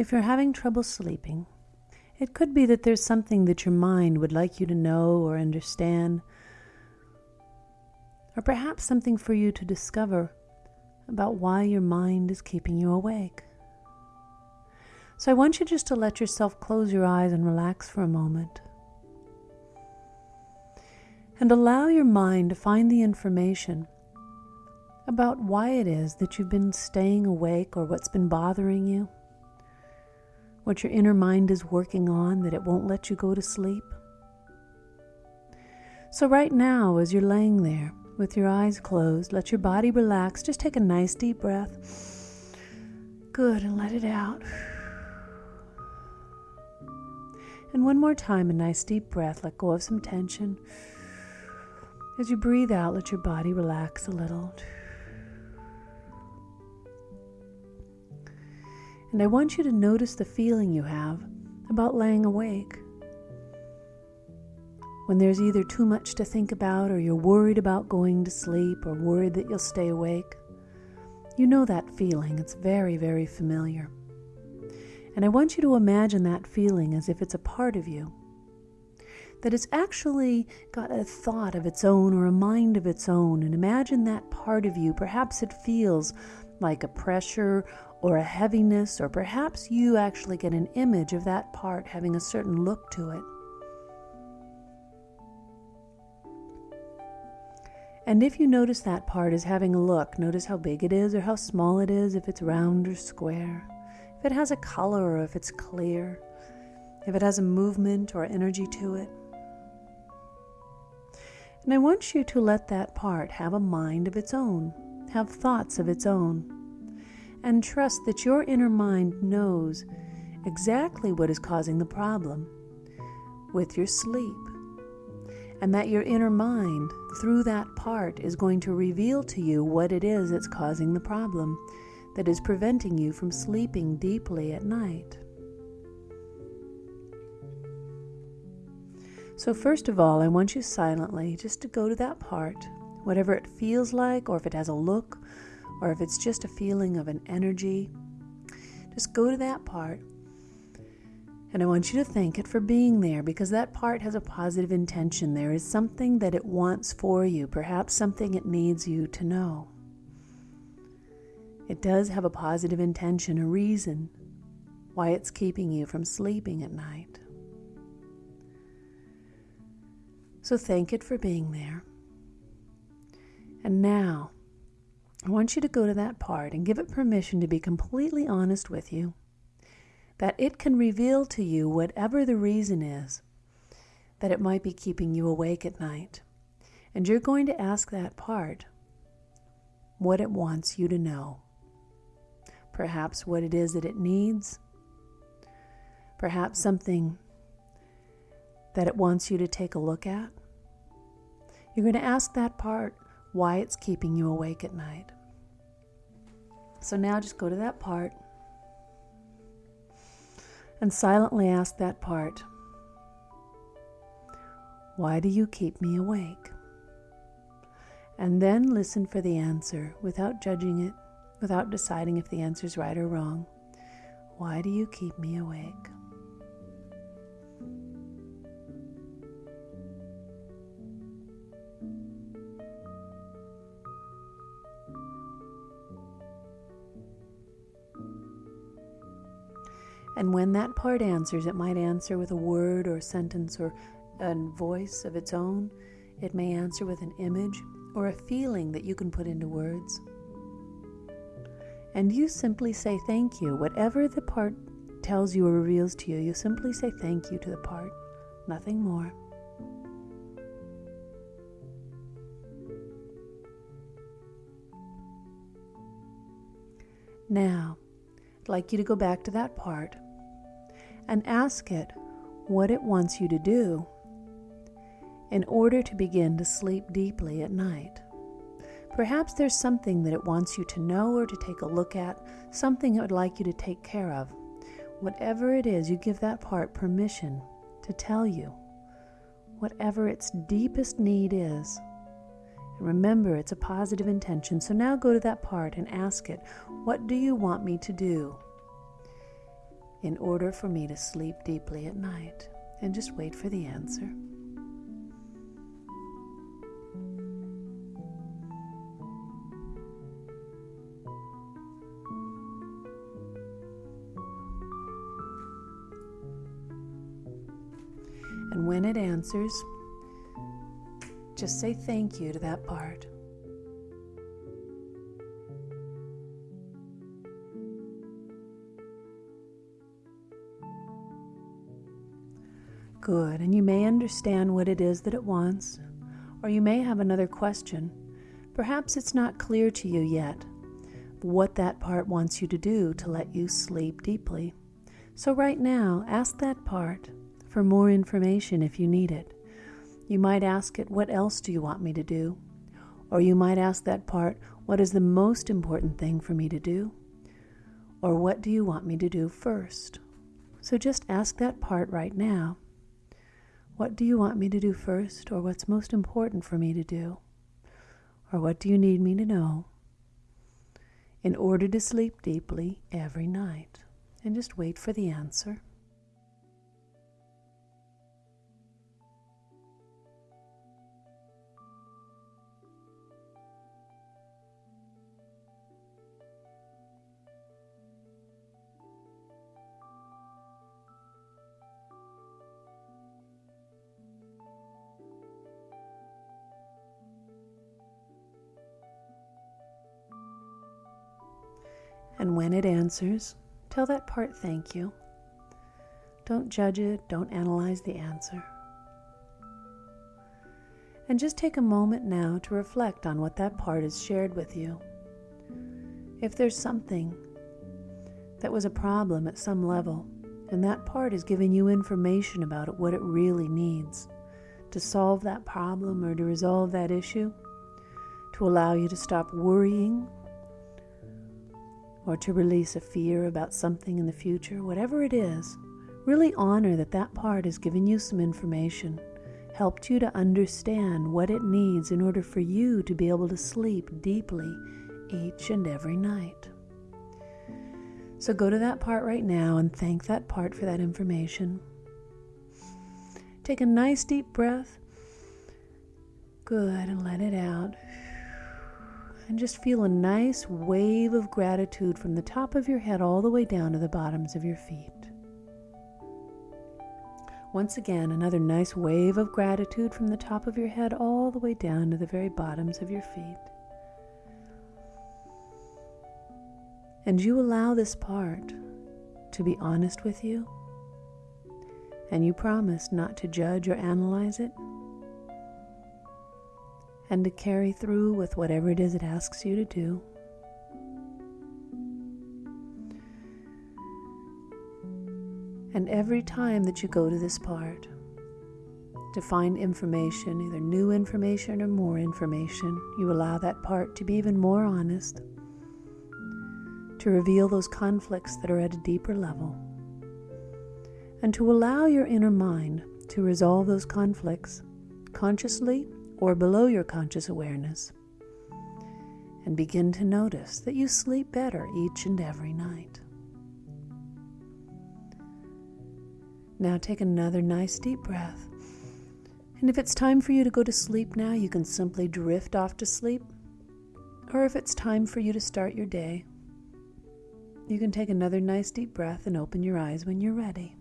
If you're having trouble sleeping, it could be that there's something that your mind would like you to know or understand, or perhaps something for you to discover about why your mind is keeping you awake. So I want you just to let yourself close your eyes and relax for a moment. And allow your mind to find the information about why it is that you've been staying awake or what's been bothering you what your inner mind is working on that it won't let you go to sleep. So, right now, as you're laying there with your eyes closed, let your body relax. Just take a nice deep breath. Good, and let it out. And one more time, a nice deep breath. Let go of some tension. As you breathe out, let your body relax a little. And I want you to notice the feeling you have about laying awake. When there's either too much to think about, or you're worried about going to sleep, or worried that you'll stay awake, you know that feeling. It's very, very familiar. And I want you to imagine that feeling as if it's a part of you. That it's actually got a thought of its own or a mind of its own. And imagine that part of you. Perhaps it feels like a pressure or a heaviness, or perhaps you actually get an image of that part having a certain look to it. And if you notice that part is having a look, notice how big it is or how small it is, if it's round or square, if it has a color or if it's clear, if it has a movement or energy to it. And I want you to let that part have a mind of its own, have thoughts of its own and trust that your inner mind knows exactly what is causing the problem with your sleep. And that your inner mind, through that part, is going to reveal to you what it is that's causing the problem that is preventing you from sleeping deeply at night. So, first of all, I want you silently just to go to that part, whatever it feels like, or if it has a look, or if it's just a feeling of an energy, just go to that part. And I want you to thank it for being there because that part has a positive intention. There is something that it wants for you, perhaps something it needs you to know. It does have a positive intention, a reason why it's keeping you from sleeping at night. So thank it for being there. And now, I want you to go to that part and give it permission to be completely honest with you. That it can reveal to you whatever the reason is that it might be keeping you awake at night. And you're going to ask that part what it wants you to know. Perhaps what it is that it needs. Perhaps something that it wants you to take a look at. You're going to ask that part why it's keeping you awake at night. So now just go to that part and silently ask that part, Why do you keep me awake? And then listen for the answer without judging it, without deciding if the answer is right or wrong. Why do you keep me awake? And when that part answers, it might answer with a word or a sentence or a voice of its own. It may answer with an image or a feeling that you can put into words. And you simply say thank you. Whatever the part tells you or reveals to you, you simply say thank you to the part, nothing more. Now, I'd like you to go back to that part and ask it what it wants you to do in order to begin to sleep deeply at night. Perhaps there's something that it wants you to know or to take a look at, something it would like you to take care of. Whatever it is, you give that part permission to tell you whatever its deepest need is. Remember, it's a positive intention. So now go to that part and ask it, What do you want me to do? In order for me to sleep deeply at night? And just wait for the answer. And when it answers, just say thank you to that part. Good, and you may understand what it is that it wants, or you may have another question. Perhaps it's not clear to you yet what that part wants you to do to let you sleep deeply. So, right now, ask that part for more information if you need it. You might ask it, What else do you want me to do? Or you might ask that part, What is the most important thing for me to do? Or what do you want me to do first? So just ask that part right now. What do you want me to do first, or what's most important for me to do? Or what do you need me to know in order to sleep deeply every night? And just wait for the answer. And when it answers, tell that part thank you. Don't judge it, don't analyze the answer. And just take a moment now to reflect on what that part has shared with you. If there's something that was a problem at some level, and that part is giving you information about it, what it really needs to solve that problem or to resolve that issue, to allow you to stop worrying or to release a fear about something in the future, whatever it is, really honor that that part has given you some information, helped you to understand what it needs in order for you to be able to sleep deeply each and every night. So go to that part right now and thank that part for that information. Take a nice deep breath. Good, and let it out and just feel a nice wave of gratitude from the top of your head all the way down to the bottoms of your feet. Once again, another nice wave of gratitude from the top of your head all the way down to the very bottoms of your feet. And you allow this part to be honest with you, and you promise not to judge or analyze it and to carry through with whatever it is it asks you to do. And every time that you go to this part to find information, either new information or more information, you allow that part to be even more honest, to reveal those conflicts that are at a deeper level, and to allow your inner mind to resolve those conflicts consciously or below your conscious awareness, and begin to notice that you sleep better each and every night. Now take another nice deep breath. And if it's time for you to go to sleep now, you can simply drift off to sleep. Or if it's time for you to start your day, you can take another nice deep breath and open your eyes when you're ready.